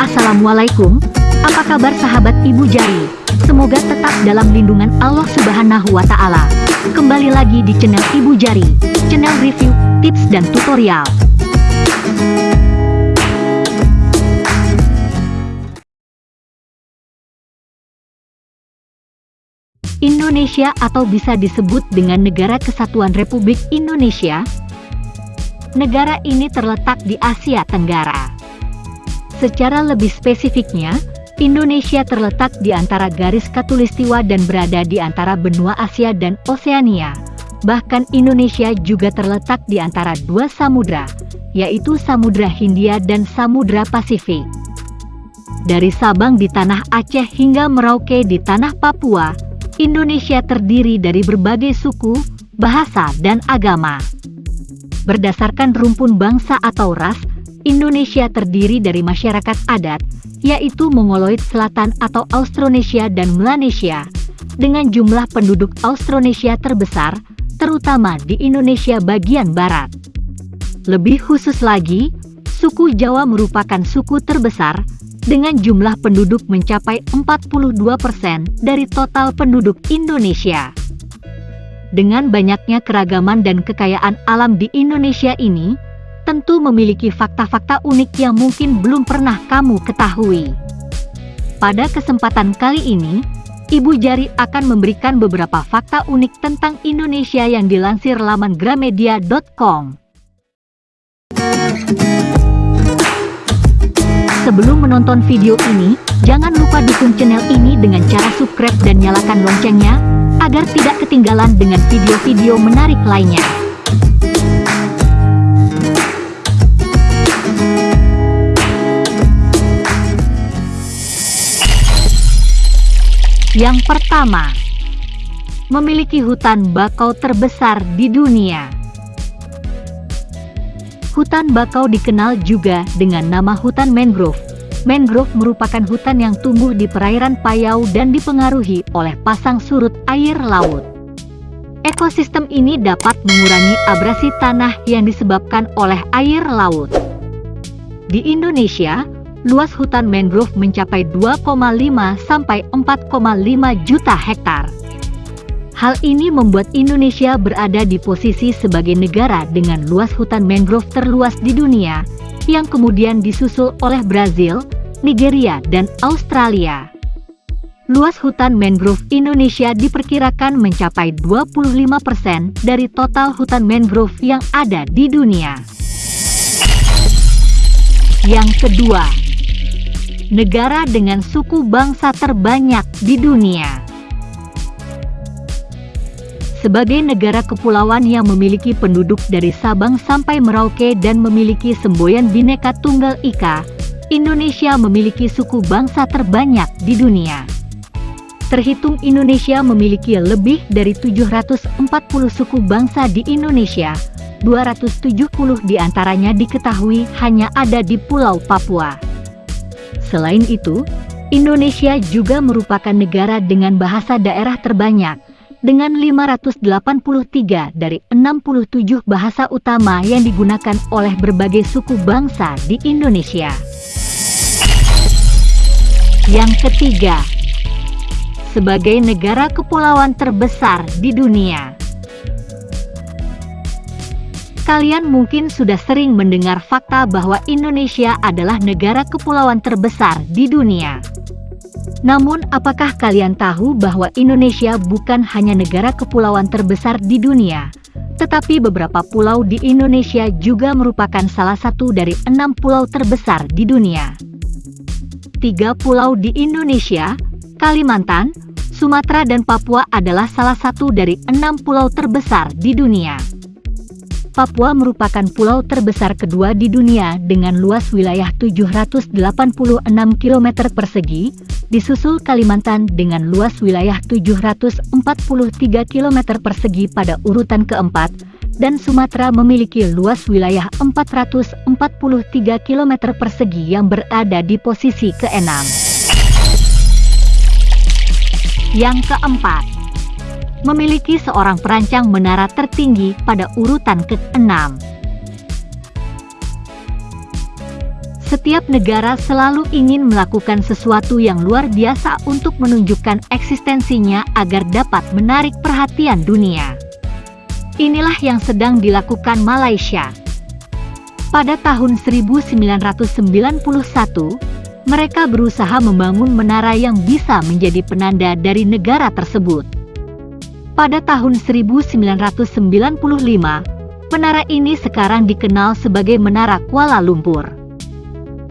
Assalamualaikum, apa kabar sahabat Ibu Jari? Semoga tetap dalam lindungan Allah Subhanahu wa Ta'ala. Kembali lagi di channel Ibu Jari, channel review, tips, dan tutorial. Indonesia atau bisa disebut dengan Negara Kesatuan Republik Indonesia. Negara ini terletak di Asia Tenggara. Secara lebih spesifiknya, Indonesia terletak di antara garis katulistiwa dan berada di antara benua Asia dan Oseania. Bahkan Indonesia juga terletak di antara dua samudra, yaitu Samudra Hindia dan Samudra Pasifik. Dari Sabang di tanah Aceh hingga Merauke di tanah Papua, Indonesia terdiri dari berbagai suku, bahasa, dan agama. Berdasarkan rumpun bangsa atau ras, Indonesia terdiri dari masyarakat adat, yaitu Mongoloid Selatan atau Austronesia dan Melanesia, dengan jumlah penduduk Austronesia terbesar, terutama di Indonesia bagian barat. Lebih khusus lagi, suku Jawa merupakan suku terbesar, dengan jumlah penduduk mencapai 42% dari total penduduk Indonesia. Dengan banyaknya keragaman dan kekayaan alam di Indonesia ini, tentu memiliki fakta-fakta unik yang mungkin belum pernah kamu ketahui. Pada kesempatan kali ini, Ibu Jari akan memberikan beberapa fakta unik tentang Indonesia yang dilansir laman gramedia.com. Sebelum menonton video ini, jangan lupa dukung channel ini dengan cara subscribe dan nyalakan loncengnya, agar tidak ketinggalan dengan video-video menarik lainnya. Yang pertama, memiliki hutan bakau terbesar di dunia. Hutan bakau dikenal juga dengan nama hutan mangrove. Mangrove merupakan hutan yang tumbuh di perairan payau dan dipengaruhi oleh pasang surut air laut. Ekosistem ini dapat mengurangi abrasi tanah yang disebabkan oleh air laut. Di Indonesia, luas hutan mangrove mencapai 2,5 sampai 4,5 juta hektar. Hal ini membuat Indonesia berada di posisi sebagai negara dengan luas hutan mangrove terluas di dunia, yang kemudian disusul oleh Brazil, Nigeria, dan Australia. Luas hutan mangrove Indonesia diperkirakan mencapai 25% dari total hutan mangrove yang ada di dunia. Yang kedua, negara dengan suku bangsa terbanyak di dunia. Sebagai negara kepulauan yang memiliki penduduk dari Sabang sampai Merauke dan memiliki semboyan Bhinneka Tunggal Ika, Indonesia memiliki suku bangsa terbanyak di dunia. Terhitung Indonesia memiliki lebih dari 740 suku bangsa di Indonesia, 270 di antaranya diketahui hanya ada di Pulau Papua. Selain itu, Indonesia juga merupakan negara dengan bahasa daerah terbanyak, dengan 583 dari 67 bahasa utama yang digunakan oleh berbagai suku bangsa di Indonesia. Yang ketiga, sebagai negara kepulauan terbesar di dunia. Kalian mungkin sudah sering mendengar fakta bahwa Indonesia adalah negara kepulauan terbesar di dunia. Namun, apakah kalian tahu bahwa Indonesia bukan hanya negara kepulauan terbesar di dunia, tetapi beberapa pulau di Indonesia juga merupakan salah satu dari enam pulau terbesar di dunia. Tiga pulau di Indonesia, Kalimantan, Sumatera dan Papua adalah salah satu dari enam pulau terbesar di dunia. Papua merupakan pulau terbesar kedua di dunia dengan luas wilayah 786 km persegi, disusul Kalimantan dengan luas wilayah 743 km persegi pada urutan keempat, dan Sumatera memiliki luas wilayah 443 km persegi yang berada di posisi keenam. Yang keempat, memiliki seorang perancang menara tertinggi pada urutan ke-6. Setiap negara selalu ingin melakukan sesuatu yang luar biasa untuk menunjukkan eksistensinya agar dapat menarik perhatian dunia. Inilah yang sedang dilakukan Malaysia. Pada tahun 1991, mereka berusaha membangun menara yang bisa menjadi penanda dari negara tersebut. Pada tahun 1995, menara ini sekarang dikenal sebagai Menara Kuala Lumpur.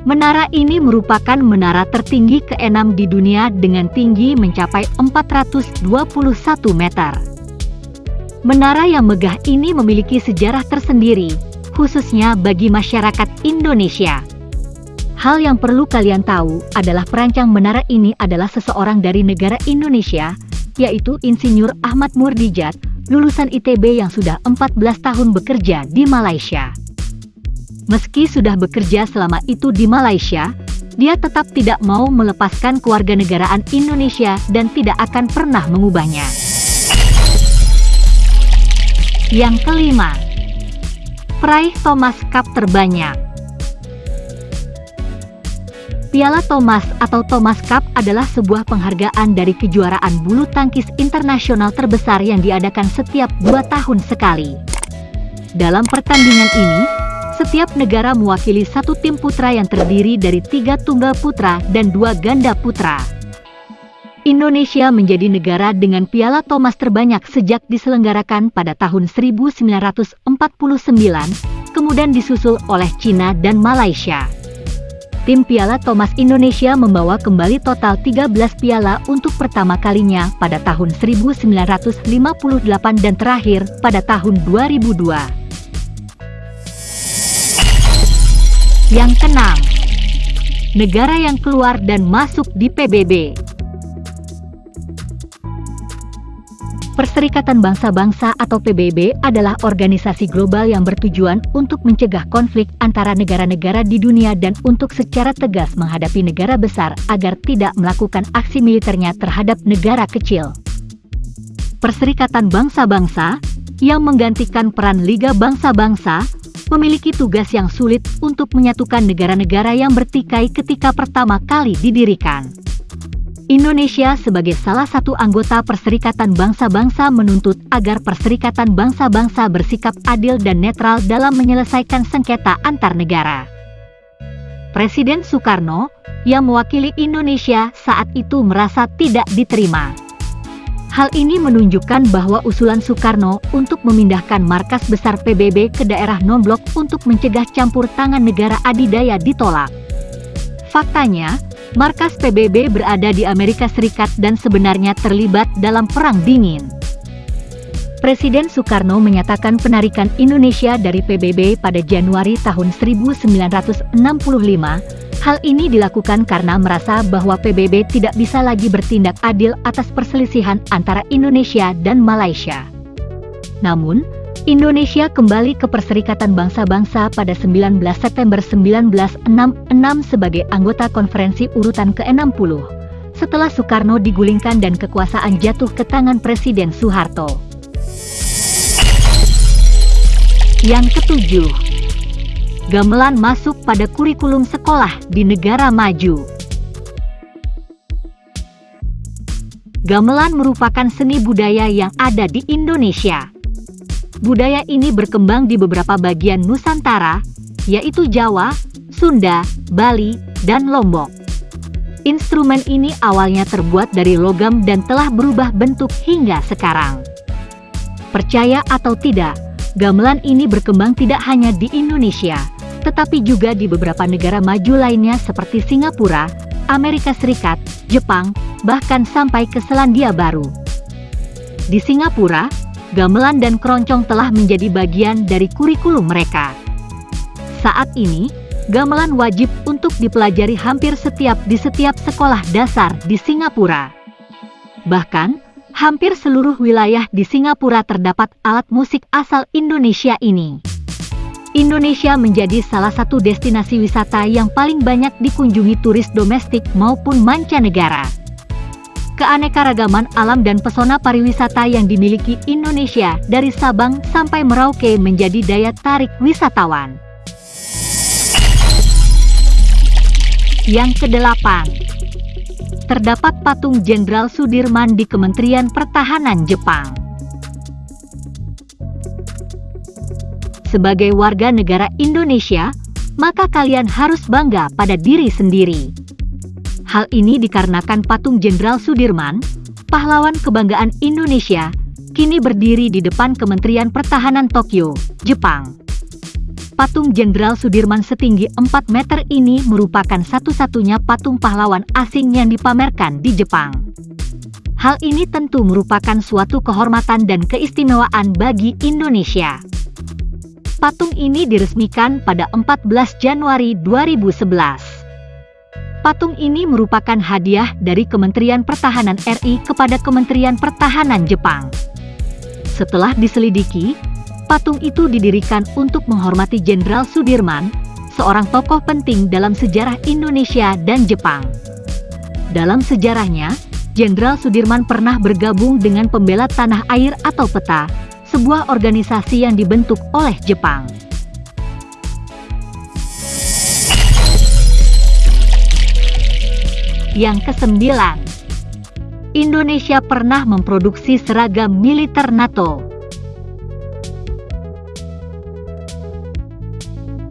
Menara ini merupakan menara tertinggi keenam di dunia dengan tinggi mencapai 421 meter. Menara yang megah ini memiliki sejarah tersendiri, khususnya bagi masyarakat Indonesia. Hal yang perlu kalian tahu adalah perancang menara ini adalah seseorang dari negara Indonesia, yaitu Insinyur Ahmad Murdijat, lulusan ITB yang sudah 14 tahun bekerja di Malaysia. Meski sudah bekerja selama itu di Malaysia, dia tetap tidak mau melepaskan kewarganegaraan Indonesia dan tidak akan pernah mengubahnya. Yang kelima, peraih Thomas Cup terbanyak. Piala Thomas atau Thomas Cup adalah sebuah penghargaan dari kejuaraan bulu tangkis internasional terbesar yang diadakan setiap dua tahun sekali. Dalam pertandingan ini, setiap negara mewakili satu tim putra yang terdiri dari tiga tunggal putra dan dua ganda putra. Indonesia menjadi negara dengan piala Thomas terbanyak sejak diselenggarakan pada tahun 1949, kemudian disusul oleh Cina dan Malaysia. Tim Piala Thomas Indonesia membawa kembali total 13 piala untuk pertama kalinya pada tahun 1958 dan terakhir pada tahun 2002. Yang keenam, negara yang keluar dan masuk di PBB. Perserikatan Bangsa-Bangsa atau PBB adalah organisasi global yang bertujuan untuk mencegah konflik antara negara-negara di dunia dan untuk secara tegas menghadapi negara besar agar tidak melakukan aksi militernya terhadap negara kecil. Perserikatan Bangsa-Bangsa yang menggantikan peran Liga Bangsa-Bangsa memiliki tugas yang sulit untuk menyatukan negara-negara yang bertikai ketika pertama kali didirikan. Indonesia sebagai salah satu anggota Perserikatan Bangsa-Bangsa menuntut agar Perserikatan Bangsa-Bangsa bersikap adil dan netral dalam menyelesaikan sengketa antar negara. Presiden Soekarno, yang mewakili Indonesia saat itu merasa tidak diterima. Hal ini menunjukkan bahwa usulan Soekarno untuk memindahkan markas besar PBB ke daerah non-blok untuk mencegah campur tangan negara adidaya ditolak. Faktanya, markas PBB berada di Amerika Serikat dan sebenarnya terlibat dalam Perang Dingin. Presiden Soekarno menyatakan penarikan Indonesia dari PBB pada Januari tahun 1965 Hal ini dilakukan karena merasa bahwa PBB tidak bisa lagi bertindak adil atas perselisihan antara Indonesia dan Malaysia. Namun, Indonesia kembali ke Perserikatan Bangsa-Bangsa pada 19 September 1966 sebagai anggota konferensi urutan ke-60, setelah Soekarno digulingkan dan kekuasaan jatuh ke tangan Presiden Soeharto. Yang ketujuh, gamelan masuk pada kurikulum sekolah di negara maju. Gamelan merupakan seni budaya yang ada di Indonesia. Budaya ini berkembang di beberapa bagian Nusantara, yaitu Jawa, Sunda, Bali, dan Lombok. Instrumen ini awalnya terbuat dari logam dan telah berubah bentuk hingga sekarang. Percaya atau tidak, gamelan ini berkembang tidak hanya di Indonesia, tetapi juga di beberapa negara maju lainnya seperti Singapura, Amerika Serikat, Jepang, bahkan sampai ke Selandia Baru. Di Singapura, gamelan dan keroncong telah menjadi bagian dari kurikulum mereka. Saat ini, gamelan wajib untuk dipelajari hampir setiap di setiap sekolah dasar di Singapura. Bahkan, hampir seluruh wilayah di Singapura terdapat alat musik asal Indonesia ini. Indonesia menjadi salah satu destinasi wisata yang paling banyak dikunjungi turis domestik maupun mancanegara. Keanekaragaman alam dan pesona pariwisata yang dimiliki Indonesia dari Sabang sampai Merauke menjadi daya tarik wisatawan. Yang kedelapan, terdapat patung Jenderal Sudirman di Kementerian Pertahanan Jepang. Sebagai warga negara Indonesia, maka kalian harus bangga pada diri sendiri. Hal ini dikarenakan patung Jenderal Sudirman, pahlawan kebanggaan Indonesia, kini berdiri di depan Kementerian Pertahanan Tokyo, Jepang. Patung Jenderal Sudirman setinggi 4 meter ini merupakan satu-satunya patung pahlawan asing yang dipamerkan di Jepang. Hal ini tentu merupakan suatu kehormatan dan keistimewaan bagi Indonesia. Patung ini diresmikan pada 14 Januari 2011. Patung ini merupakan hadiah dari Kementerian Pertahanan RI kepada Kementerian Pertahanan Jepang. Setelah diselidiki, Patung itu didirikan untuk menghormati Jenderal Sudirman, seorang tokoh penting dalam sejarah Indonesia dan Jepang. Dalam sejarahnya, Jenderal Sudirman pernah bergabung dengan pembela tanah air atau PETA, sebuah organisasi yang dibentuk oleh Jepang. Yang kesembilan, Indonesia pernah memproduksi seragam militer NATO.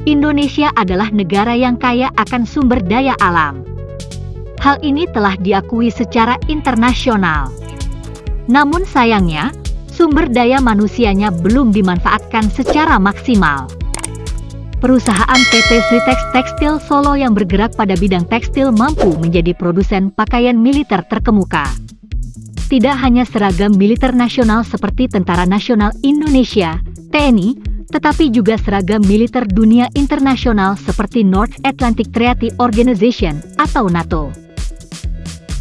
Indonesia adalah negara yang kaya akan sumber daya alam. Hal ini telah diakui secara internasional. Namun sayangnya, sumber daya manusianya belum dimanfaatkan secara maksimal. Perusahaan PT Sritex Tekstil Solo yang bergerak pada bidang tekstil mampu menjadi produsen pakaian militer terkemuka. Tidak hanya seragam militer nasional seperti Tentara Nasional Indonesia, TNI, tetapi juga seragam militer dunia internasional seperti North Atlantic Treaty Organization atau NATO.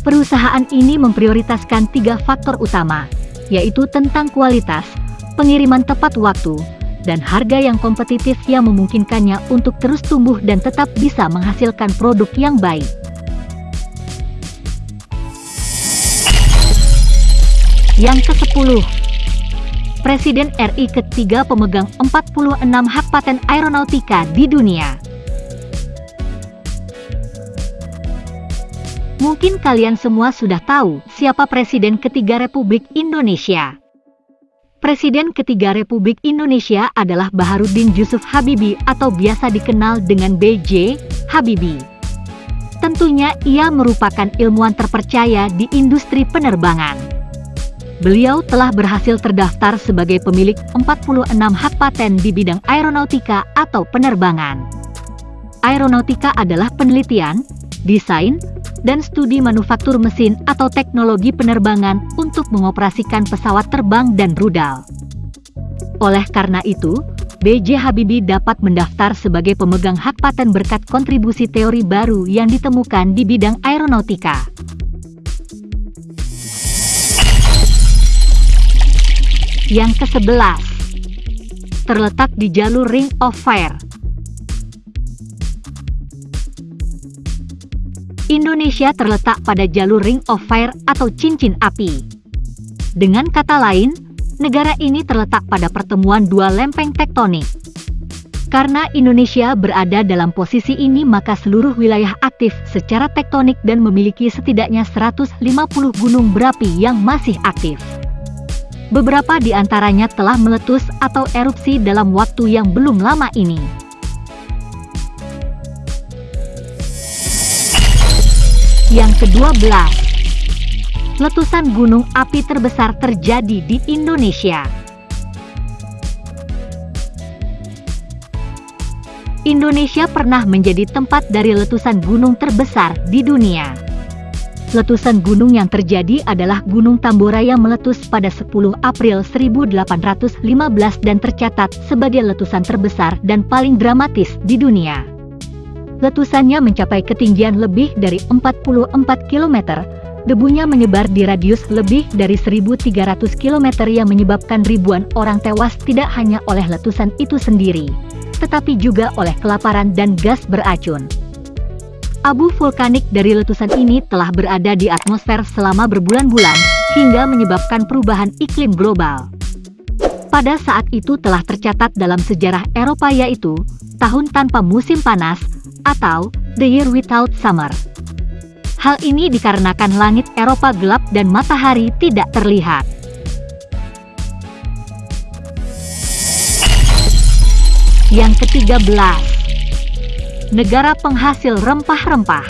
Perusahaan ini memprioritaskan tiga faktor utama, yaitu tentang kualitas, pengiriman tepat waktu, dan harga yang kompetitif yang memungkinkannya untuk terus tumbuh dan tetap bisa menghasilkan produk yang baik. Yang ke-10 Presiden RI ketiga pemegang 46 hak paten aeronautika di dunia. Mungkin kalian semua sudah tahu siapa Presiden ketiga Republik Indonesia. Presiden ketiga Republik Indonesia adalah Baharudin Yusuf Habibie atau biasa dikenal dengan BJ Habibie. Tentunya ia merupakan ilmuwan terpercaya di industri penerbangan. Beliau telah berhasil terdaftar sebagai pemilik 46 hak paten di bidang aeronautika atau penerbangan. Aeronautika adalah penelitian, desain, dan studi manufaktur mesin atau teknologi penerbangan untuk mengoperasikan pesawat terbang dan rudal. Oleh karena itu, B.J. Habibie dapat mendaftar sebagai pemegang hak paten berkat kontribusi teori baru yang ditemukan di bidang aeronautika. Yang ke-11 terletak di jalur Ring of Fire. Indonesia terletak pada jalur Ring of Fire atau cincin api. Dengan kata lain, negara ini terletak pada pertemuan dua lempeng tektonik. Karena Indonesia berada dalam posisi ini maka seluruh wilayah aktif secara tektonik dan memiliki setidaknya 150 gunung berapi yang masih aktif. Beberapa di antaranya telah meletus atau erupsi dalam waktu yang belum lama ini. Yang kedua belas, letusan gunung api terbesar terjadi di Indonesia. Indonesia pernah menjadi tempat dari letusan gunung terbesar di dunia. Letusan gunung yang terjadi adalah Gunung Tambora yang meletus pada 10 April 1815 dan tercatat sebagai letusan terbesar dan paling dramatis di dunia. Letusannya mencapai ketinggian lebih dari 44 km, debunya menyebar di radius lebih dari 1.300 km yang menyebabkan ribuan orang tewas tidak hanya oleh letusan itu sendiri, tetapi juga oleh kelaparan dan gas beracun. Abu vulkanik dari letusan ini telah berada di atmosfer selama berbulan-bulan, hingga menyebabkan perubahan iklim global. Pada saat itu telah tercatat dalam sejarah Eropa yaitu, tahun tanpa musim panas, atau The Year Without Summer. Hal ini dikarenakan langit Eropa gelap dan matahari tidak terlihat. Yang ketiga belas, negara penghasil rempah-rempah.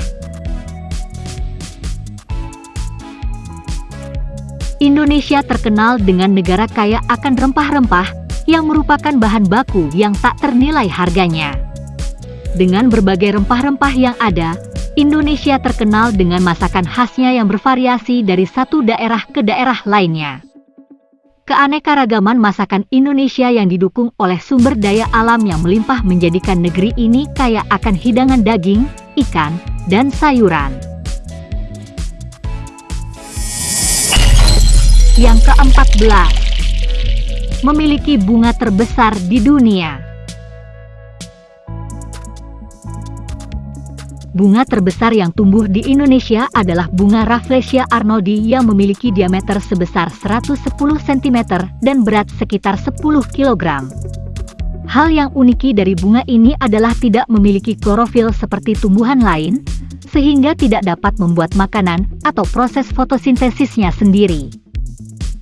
Indonesia terkenal dengan negara kaya akan rempah-rempah yang merupakan bahan baku yang tak ternilai harganya. Dengan berbagai rempah-rempah yang ada, Indonesia terkenal dengan masakan khasnya yang bervariasi dari satu daerah ke daerah lainnya. Keanekaragaman masakan Indonesia yang didukung oleh sumber daya alam yang melimpah menjadikan negeri ini kaya akan hidangan daging, ikan, dan sayuran. Yang keempat belas, memiliki bunga terbesar di dunia. Bunga terbesar yang tumbuh di Indonesia adalah bunga Rafflesia arnoldi yang memiliki diameter sebesar 110 cm dan berat sekitar 10 kg. Hal yang uniki dari bunga ini adalah tidak memiliki klorofil seperti tumbuhan lain, sehingga tidak dapat membuat makanan atau proses fotosintesisnya sendiri.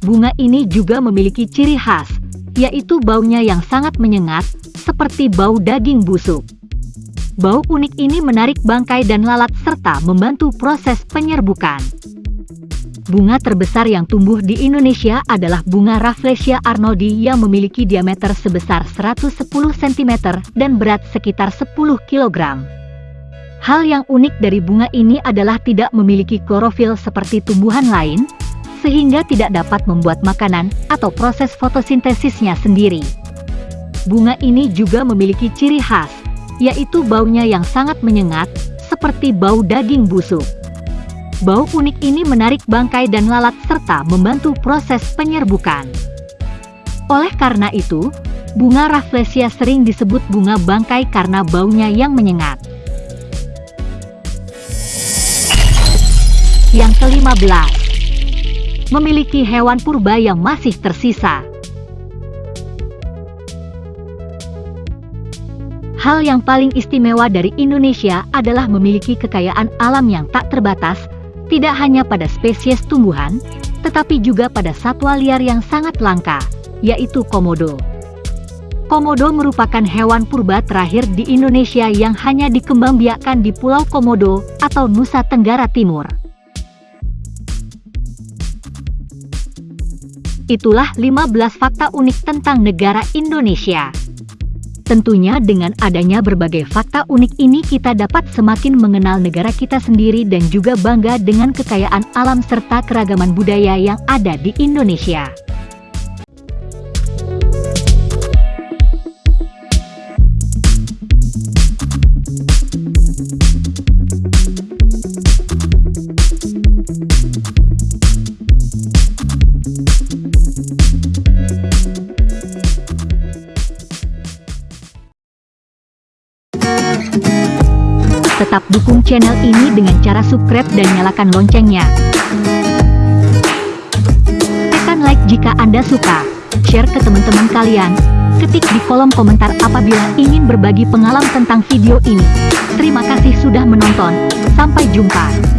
Bunga ini juga memiliki ciri khas, yaitu baunya yang sangat menyengat, seperti bau daging busuk. Bau unik ini menarik bangkai dan lalat serta membantu proses penyerbukan. Bunga terbesar yang tumbuh di Indonesia adalah bunga Rafflesia arnoldi yang memiliki diameter sebesar 110 cm dan berat sekitar 10 kg. Hal yang unik dari bunga ini adalah tidak memiliki klorofil seperti tumbuhan lain, sehingga tidak dapat membuat makanan atau proses fotosintesisnya sendiri. Bunga ini juga memiliki ciri khas, yaitu baunya yang sangat menyengat, seperti bau daging busuk. Bau unik ini menarik bangkai dan lalat serta membantu proses penyerbukan. Oleh karena itu, bunga Rafflesia sering disebut bunga bangkai karena baunya yang menyengat. Yang kelima belas, memiliki hewan purba yang masih tersisa. Hal yang paling istimewa dari Indonesia adalah memiliki kekayaan alam yang tak terbatas, tidak hanya pada spesies tumbuhan, tetapi juga pada satwa liar yang sangat langka, yaitu komodo. Komodo merupakan hewan purba terakhir di Indonesia yang hanya dikembangbiakkan di Pulau Komodo atau Nusa Tenggara Timur. Itulah 15 fakta unik tentang negara Indonesia. Tentunya dengan adanya berbagai fakta unik ini kita dapat semakin mengenal negara kita sendiri dan juga bangga dengan kekayaan alam serta keragaman budaya yang ada di Indonesia. Tetap dukung channel ini dengan cara subscribe dan nyalakan loncengnya. Tekan like jika Anda suka, share ke teman-teman kalian, ketik di kolom komentar apabila ingin berbagi pengalaman tentang video ini. Terima kasih sudah menonton, sampai jumpa.